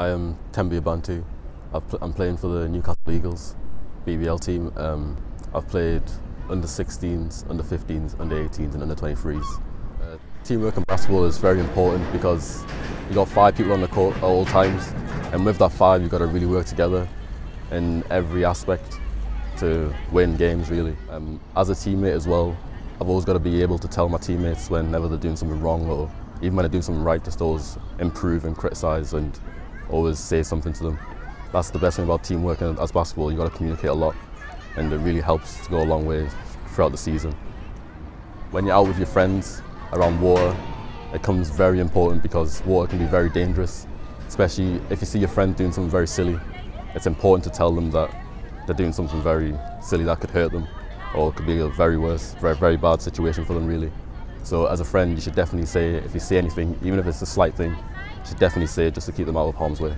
I am Tembi Bantu. i am playing for the Newcastle Eagles BBL team. Um, I've played under 16s, under 15s, under 18s and under 23s. Uh, teamwork in basketball is very important because you've got five people on the court at all times and with that five you've got to really work together in every aspect to win games really. Um, as a teammate as well, I've always got to be able to tell my teammates whenever they're doing something wrong or even when they're doing something right, just always improve and criticise and always say something to them. That's the best thing about teamwork and as basketball, you've got to communicate a lot and it really helps to go a long way throughout the season. When you're out with your friends around water, it comes very important because water can be very dangerous, especially if you see your friend doing something very silly. It's important to tell them that they're doing something very silly that could hurt them or it could be a very worse, very, very bad situation for them really. So as a friend, you should definitely say, if you see anything, even if it's a slight thing, you should definitely see it just to keep them out of harm's way.